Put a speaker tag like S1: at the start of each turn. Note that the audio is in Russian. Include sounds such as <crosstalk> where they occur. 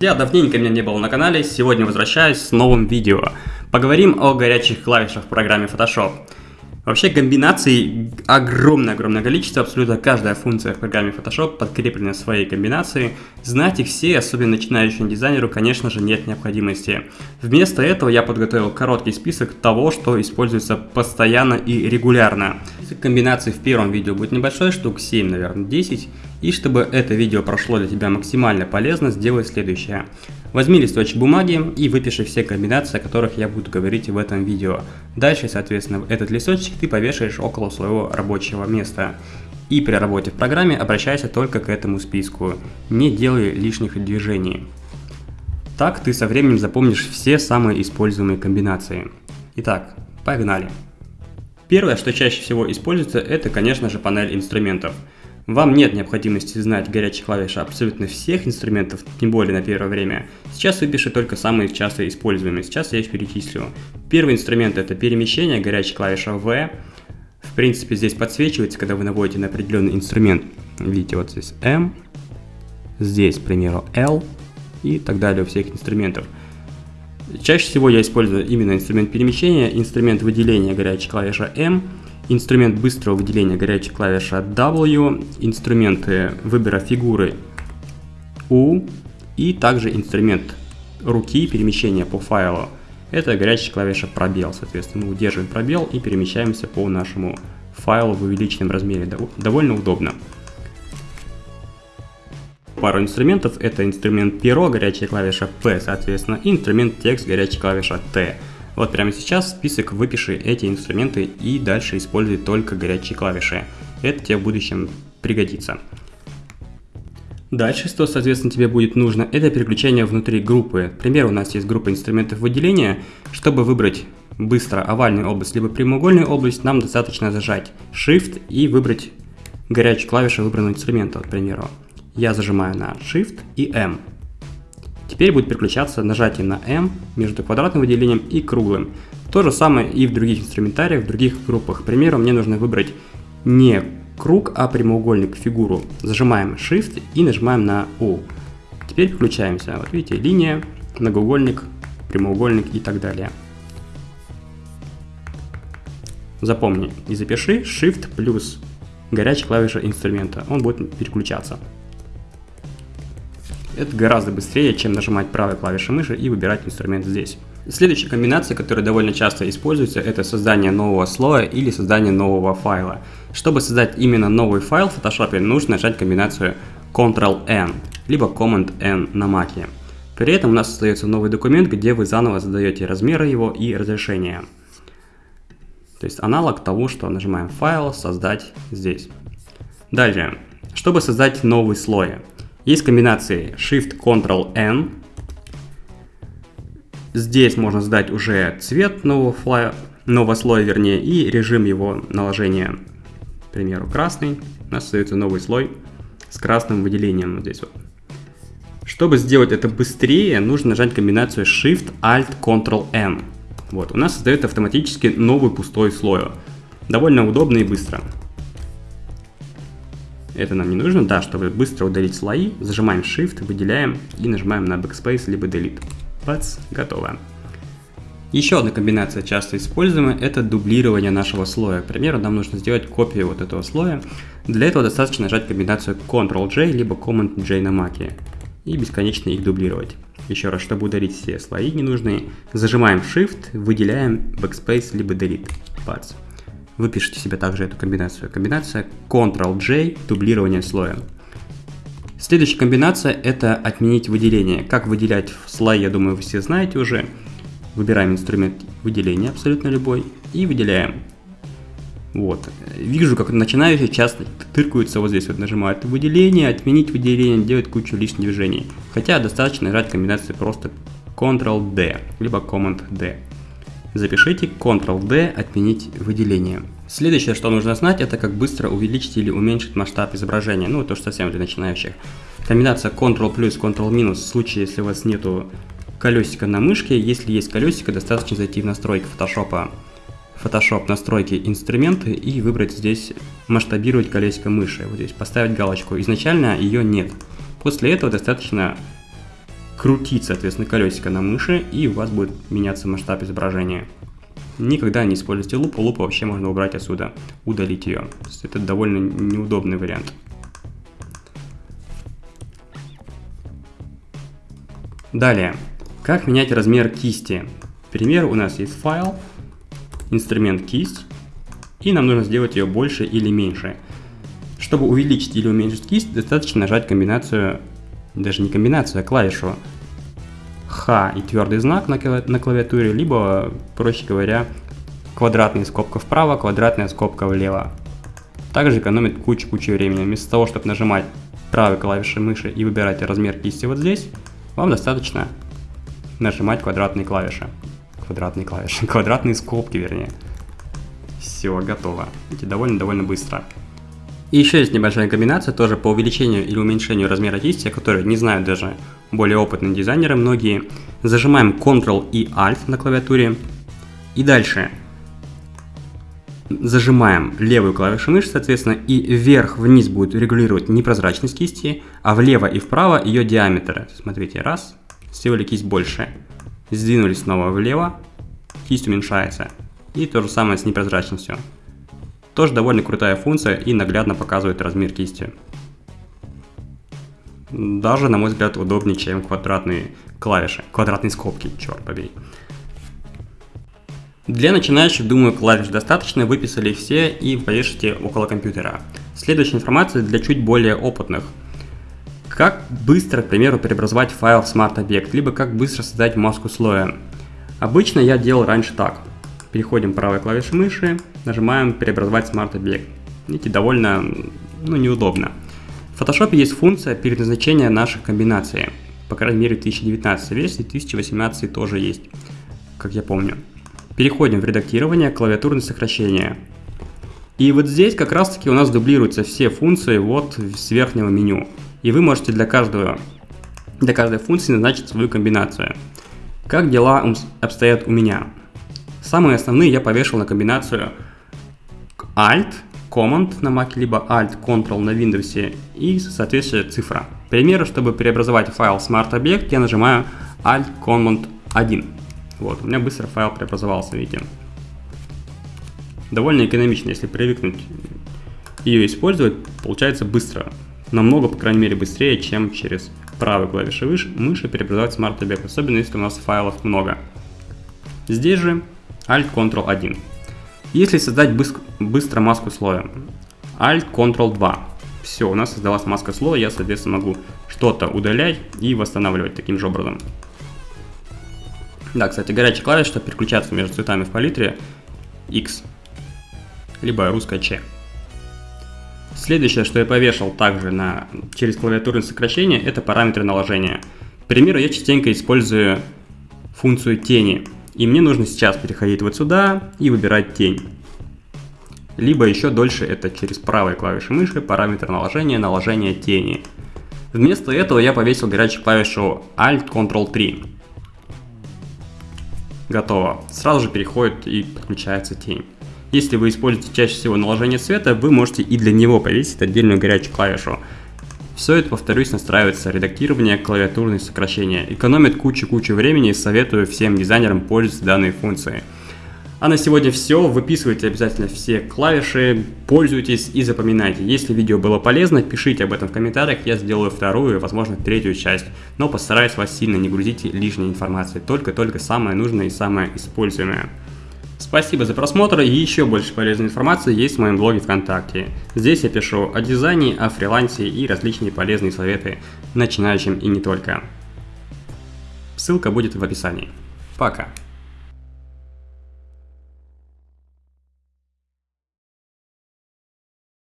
S1: Я давненько меня не было на канале, сегодня возвращаюсь с новым видео. Поговорим о горячих клавишах в программе Photoshop. Вообще комбинаций огромное-огромное количество, абсолютно каждая функция в программе Photoshop подкреплена своей комбинацией. Знать их все, особенно начинающему дизайнеру, конечно же, нет необходимости. Вместо этого я подготовил короткий список того, что используется постоянно и регулярно. Комбинаций в первом видео будет небольшой, штук 7, наверное, 10. И чтобы это видео прошло для тебя максимально полезно, сделай следующее. Возьми листочек бумаги и выпиши все комбинации, о которых я буду говорить в этом видео. Дальше, соответственно, этот листочек ты повешаешь около своего рабочего места. И при работе в программе обращайся только к этому списку. Не делай лишних движений. Так ты со временем запомнишь все самые используемые комбинации. Итак, погнали. Первое, что чаще всего используется, это, конечно же, панель инструментов. Вам нет необходимости знать горячие клавиши абсолютно всех инструментов, тем более на первое время. Сейчас выпишу только самые часто используемые, сейчас я их перечислю. Первый инструмент это перемещение, горячая клавиша V. В принципе здесь подсвечивается, когда вы наводите на определенный инструмент. Видите, вот здесь M, здесь, к примеру, L и так далее у всех инструментов. Чаще всего я использую именно инструмент перемещения, инструмент выделения горячей клавиша M – инструмент быстрого выделения горячей клавиши W, инструменты выбора фигуры U и также инструмент руки перемещения по файлу. Это горячая клавиша пробел, соответственно, мы удерживаем пробел и перемещаемся по нашему файлу в увеличенном размере. Довольно удобно. Пару инструментов, это инструмент перо, горячая клавиша P, соответственно, и инструмент текст, горячая клавиша T. Вот прямо сейчас список выпиши эти инструменты и дальше используй только горячие клавиши. Это тебе в будущем пригодится. Дальше, что, соответственно, тебе будет нужно, это переключение внутри группы. Например, у нас есть группа инструментов выделения. Чтобы выбрать быстро овальную область, либо прямоугольную область, нам достаточно зажать Shift и выбрать горячую клавишу выбранного инструмента, к примеру. Я зажимаю на Shift и M. Теперь будет переключаться нажатие на M между квадратным выделением и круглым. То же самое и в других инструментариях, в других группах. К примеру, мне нужно выбрать не круг, а прямоугольник, фигуру. Зажимаем Shift и нажимаем на U. Теперь включаемся. Вот видите, линия, многоугольник, прямоугольник и так далее. Запомни и запиши Shift плюс горячая клавиша инструмента. Он будет переключаться. Это гораздо быстрее, чем нажимать правой клавишей мыши и выбирать инструмент здесь. Следующая комбинация, которая довольно часто используется, это создание нового слоя или создание нового файла. Чтобы создать именно новый файл в Photoshop, нужно нажать комбинацию Ctrl-N, либо Command-N на Mac. При этом у нас создается новый документ, где вы заново задаете размеры его и разрешение. То есть аналог того, что нажимаем «Файл», «Создать» здесь. Далее, чтобы создать новый слой, есть комбинации Shift-Ctrl-N. Здесь можно задать уже цвет нового, флая, нового слоя, вернее, и режим его наложения. К примеру, красный. У нас остается новый слой с красным выделением вот здесь вот. Чтобы сделать это быстрее, нужно нажать комбинацию Shift-Alt-Ctrl-N. Вот, у нас создает автоматически новый пустой слой. Довольно удобно и быстро. Это нам не нужно, да, чтобы быстро удалить слои, зажимаем Shift, выделяем и нажимаем на Backspace либо Delete. Бац, готово. Еще одна комбинация часто используемая – это дублирование нашего слоя. К примеру, нам нужно сделать копию вот этого слоя. Для этого достаточно нажать комбинацию Ctrl-J либо Command-J на Mac и бесконечно их дублировать. Еще раз, чтобы удалить все слои ненужные, зажимаем Shift, выделяем Backspace либо Delete. Бац. Выпишите себе также эту комбинацию. Комбинация Ctrl-J, дублирование слоя. Следующая комбинация это отменить выделение. Как выделять слой, я думаю, вы все знаете уже. Выбираем инструмент выделения, абсолютно любой, и выделяем. Вот. Вижу, как начинающие часто тыркаются вот здесь, вот нажимают выделение, отменить выделение, делают кучу лишних движений. Хотя достаточно нажать комбинацию просто Ctrl-D, либо Command-D. Запишите Ctrl-D отменить выделение. Следующее, что нужно знать, это как быстро увеличить или уменьшить масштаб изображения. Ну, то, что совсем для начинающих. Комбинация Ctrl плюс, Ctrl минус в случае, если у вас нету колесика на мышке. Если есть колесико, достаточно зайти в настройки Photoshop. Photoshop настройки инструменты и выбрать здесь масштабировать колесико мыши. Вот здесь поставить галочку. Изначально ее нет. После этого достаточно крутить, соответственно, колесико на мыши, и у вас будет меняться масштаб изображения. Никогда не используйте лупу, лупу вообще можно убрать отсюда, удалить ее. Это довольно неудобный вариант. Далее, как менять размер кисти? Пример, у нас есть файл, инструмент кисть, и нам нужно сделать ее больше или меньше. Чтобы увеличить или уменьшить кисть, достаточно нажать комбинацию, даже не комбинацию, а клавишу Х и твердый знак на клавиатуре, либо, проще говоря, квадратная скобка вправо, квадратная скобка влево. Также экономит кучу-кучу времени. Вместо того, чтобы нажимать правой клавишей мыши и выбирать размер кисти вот здесь, вам достаточно нажимать квадратные клавиши. Квадратные клавиши, <laughs> квадратные скобки вернее. Все, готово. Видите, довольно-довольно быстро. И еще есть небольшая комбинация тоже по увеличению или уменьшению размера кисти, которую не знают даже более опытные дизайнеры многие. Зажимаем Ctrl и Alt на клавиатуре. И дальше зажимаем левую клавишу мыши, соответственно, и вверх-вниз будет регулировать непрозрачность кисти, а влево и вправо ее диаметр. Смотрите, раз, сделали кисть больше, сдвинули снова влево, кисть уменьшается. И то же самое с непрозрачностью. Тоже довольно крутая функция и наглядно показывает размер кисти. Даже, на мой взгляд, удобнее, чем квадратные клавиши, квадратные скобки, черт побей. Для начинающих, думаю, клавиш достаточно, выписали все и повешите около компьютера. Следующая информация для чуть более опытных. Как быстро, к примеру, преобразовать файл в Object, либо как быстро создать маску слоя. Обычно я делал раньше так. Переходим правой клавишей мыши, нажимаем «Преобразовать Object». Видите, довольно ну, неудобно. В Photoshop есть функция переназначения наших комбинаций. По крайней мере, в 2019 версии, 2018 тоже есть, как я помню. Переходим в редактирование, клавиатурное сокращение. И вот здесь как раз таки у нас дублируются все функции вот с верхнего меню. И вы можете для, каждого, для каждой функции назначить свою комбинацию. Как дела обстоят у меня? Самые основные я повешал на комбинацию Alt, Command на Mac, либо Alt, Ctrl на Windows и соответствующая цифра. К примеру, чтобы преобразовать файл Smart Object, я нажимаю Alt, Command 1. Вот, у меня быстро файл преобразовался, видите. Довольно экономично, если привыкнуть ее использовать, получается быстро. Намного, по крайней мере, быстрее, чем через правой клавишей мыши преобразовать Smart Object, особенно если у нас файлов много. Здесь же Alt-Ctrl-1. Если создать быстро маску слоя, Alt-Ctrl-2. Все, у нас создалась маска слоя, я, соответственно, могу что-то удалять и восстанавливать таким же образом. Да, кстати, горячая клавиша, чтобы переключаться между цветами в палитре, X, либо русская Ч. Следующее, что я повешал также на, через клавиатурное сокращение, это параметры наложения. К примеру, я частенько использую функцию тени, и мне нужно сейчас переходить вот сюда и выбирать тень. Либо еще дольше это через правой клавиши мыши, параметр наложения, наложение тени. Вместо этого я повесил горячую клавишу Alt-Ctrl-3 готово. Сразу же переходит и подключается тень. Если вы используете чаще всего наложение цвета, вы можете и для него повесить отдельную горячую клавишу. Все это, повторюсь, настраивается редактирование, клавиатурные сокращения. Экономит кучу-кучу времени и советую всем дизайнерам пользоваться данной функцией. А на сегодня все. Выписывайте обязательно все клавиши, пользуйтесь и запоминайте. Если видео было полезно, пишите об этом в комментариях, я сделаю вторую, возможно, третью часть. Но постараюсь вас сильно не грузить лишней информацией, только-только самое нужное и самое используемое. Спасибо за просмотр и еще больше полезной информации есть в моем блоге ВКонтакте. Здесь я пишу о дизайне, о фрилансе и различные полезные советы начинающим и не только. Ссылка будет в описании. Пока.